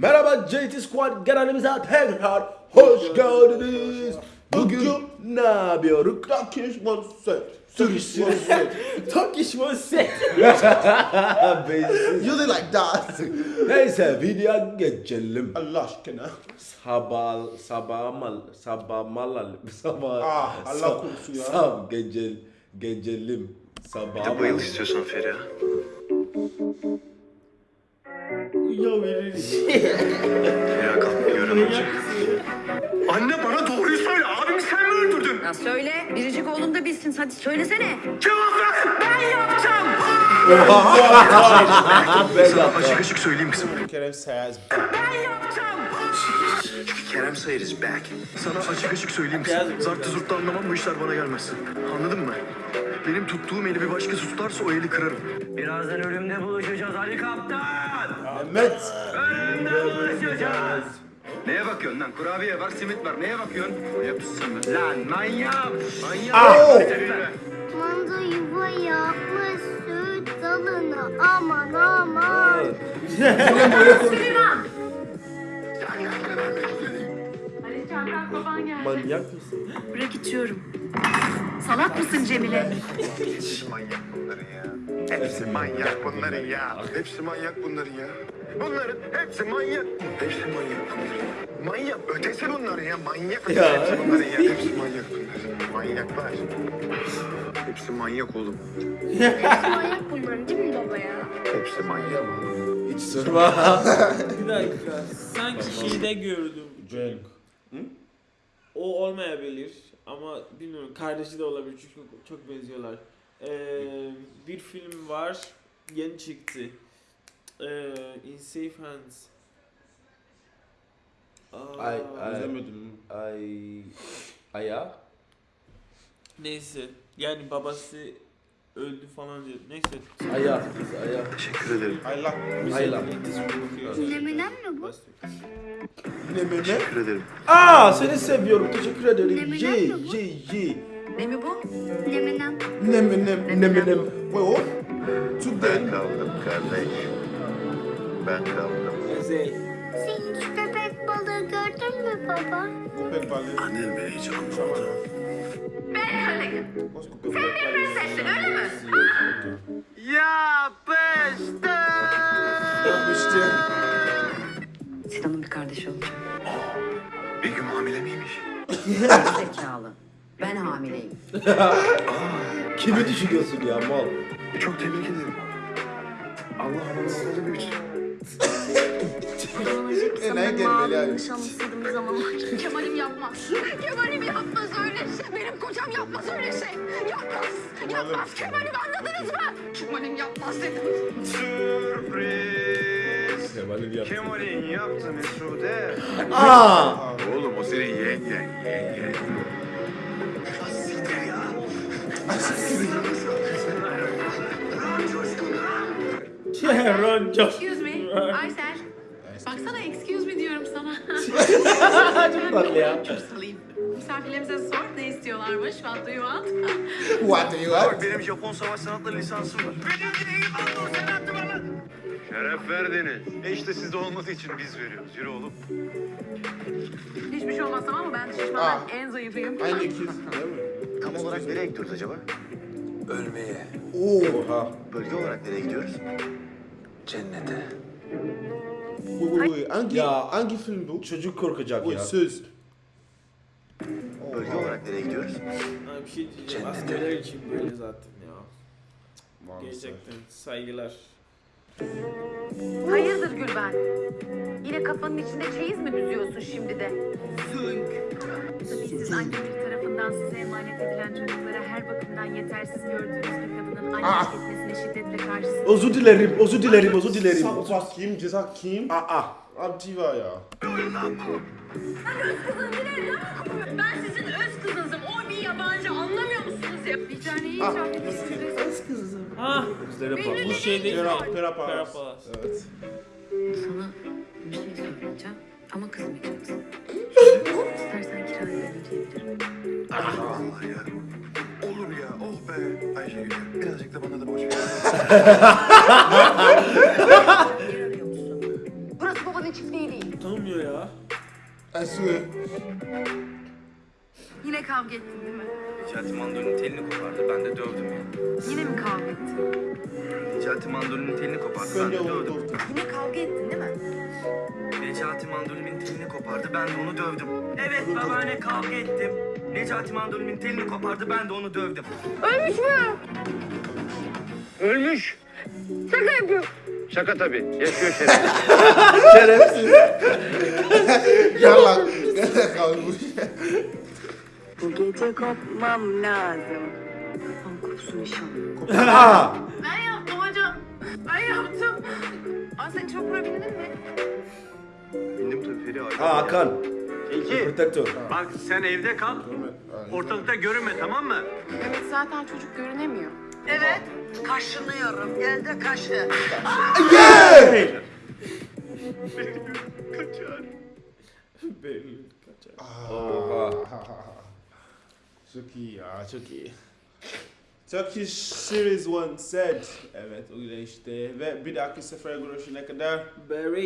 Merhaba JT Squad kanalımıza tekrar hoş geldiniz. Bugün ne yapıyoruz? Turkish one set. Turkish one set. Turkish was set. You look like that. Neyse videoya geçelim. Allah aşkına. Sabah sabah mal sabah mal sabah Ah, Allah korusun ya. Sab gecel gecelim sabah Bir de bayıl istiyorsan Feriha. Ya verir. Feriha kalk görelim. Anne bana doğruyu söyle. Abimi sen mi öldürdün? Ya söyle, biricik oğlum da bilsin. Hadi söylesene. Cevap ver. Ben yaptım. Sana açık açık söyleyeyim kızım. Kerem Sayaz. Ben yaptım. Kerem Sayır is back. Sana açık açık söyleyeyim kızım. Zartı zurttu anlamam bu işler bana gelmez. Anladın mı? Benim tuttuğum eli bir başkası tutarsa o eli kırarım. Birazdan ölümde buluşacağız Ali Kaptan. Mehmet. Ölümde buluşacağız. Neye bakıyorsun lan? Kurabiye var, simit var. Neye bakıyorsun? Be? Lan manyak! Manyak! Manda yuva yapmış süt dalına aman aman. Süleyman! Manyak mısın? Bırak içiyorum. Salak mısın Cemile? Hepsi manyak bunların ya. Hepsi manyak bunların ya. Hepsi manyak bunların ya. Bunların hepsi manyak. Hepsi manyak bunların. Manyak ötesi bunların ya. Manyak ötesi Ya. hepsi bunların ya. Hepsi manyak bunların. Manyaklar. Hepsi manyak oğlum. Manyak bunların değil mi baba ya? Hepsi manyak. Hiç sorma. Bir dakika. Sanki şeyde gördüm. Cenk. O olmayabilir ama bilmiyorum. Kardeşi de olabilir çünkü çok benziyorlar. Ee, bir film var. Yeni çıktı. Ee, In Safe Hands. Aa, Ay ay İzlemedim. ay aya. Neyse. Yani babası öldü falan diyor. Neyse. Aya. Aya. Teşekkür ederim. Allah. Ayla. Neminen mi bu? Ne Mehmet? Teşekkür ederim. Aa seni seviyorum. Teşekkür ederim. Ye mi bu? ye ye. Ne mi bu? Neminen. Ne ne Ne ne ne. Vay o. Türk Ben kaldım kardeş. Ben kaldım. Ezel. Sen hiç köpek balığı gördün mü baba? Köpek balığı. Annem beni hiç anlamadı. What's köpek balığı? Sessin öyle mi? Yapmıştı. Sinan'ın bir kardeşi olacak. Begüm hamile miymiş? Zekalı. Ben hamileyim. Kimi düşünüyorsun ya mal? Çok tebrik ederim. Allah anamı babanı büyütsün. Enayi gelmeli bir zaman. Kemal'im yapmaz. Kemal'im yapmaz öyle şey. Benim kocam yapmaz öyle şey. Yapmaz. Yapmaz. Kemal'im anladınız mı? Kemal'im yapmaz dedim. Sürpriz. Kemal'in yaptı. Kemal'in yaptı Mesude. Aa. Oğlum o senin yengen. Yengen. Siktir ya. Ron Josh. Excuse me. Aysel. Çok tatlı ya. Misafirlerimize sor ne istiyorlarmış. What do you want? What do you want? benim Japon savaş sanatları lisansım var. Benim değil lan sen attı bana. Şeref verdiniz. E işte sizde olmadığı için biz veriyoruz. Yürü oğlum. Hiçbir şey olmaz tamam mı? Ben şişmanlar Ah. en zayıfıyım. Aynı ikiz. Değil mi? Tam olarak nereye gidiyoruz acaba? Ölmeye. Oha. Bölge olarak nereye gidiyoruz? Cennete. Vay vay. Hangi, Ya. hangi film bu? Çocuk korkacak Vay ya. söz. Bölge olarak nereye gidiyoruz? Ha, bir şey diyeceğim. Cennete. Askerler için böyle zaten ya. Gerçekten saygılar. Hayırdır Gülben? Yine kafanın içinde çeyiz mi düzüyorsun şimdi de? Zünk. Tabii siz anneleri tarafından size emanet edilen çocuklara her bakımdan yetersiz gördüğünüz bir kadının annelik etmesine şiddetle karşısınız. Özür dilerim, özür dilerim, özür dilerim. Sappa kim? Ceza kim? Aa. Antiva ya. Ben sizin öz kızınızım. O bir yabancı anlamıyor musunuz ya? Bir tane iyi şarkı Ha Gözlere bak. bu şey değil mi? Pera, Pera Palas. Perapalas. Evet. Sana bir şey söyleyeceğim ama kızmayacaksın. İstersen kiraya verin diyebilirim. Allah ya. Olur ya. Oh be. Ayşegül. Birazcık da bana da boş ver. Burası babanın için Didi. Tanımıyor ya. Swear. Yine kavga ettin değil mi? Necati mandolinin telini kopardı. Ben de dövdüm ya. Yine mi kavga ettin? Necati mandolinin telini kopardı. Ben de de dövdüm. Yine kavga ettin değil mi? Necati mandolinin telini kopardı. Ben de onu dövdüm. Evet babaanne kavga ettim. Necati mandolinin telini kopardı. Ben de onu dövdüm. Ölmüş mü? Ölmüş. Şaka yapıyor. Şaka tabii. Yaşıyor şeref. Şerefsiz. Gel lan. Gel kalk bu. Bu gece kopmam lazım. Tam kopsun inşallah. Aa, Ben yaptım hocam. Ben yaptım. Aa sen çopura bindin mi? Bindim tabii Feri abi. Aa, Hakan. İki. Protektör. Bak sen evde kal. Ortalıkta görünme tamam mı? Evet zaten çocuk görünemiyor. Evet, kaşınıyorum. Gel de kaşı. Belli kaçar. Oha. Çok iyi ya, çok iyi. Turkish Series 1 said. Evet, öyle işte. Ve bir dahaki sefere görüşene kadar. Barry.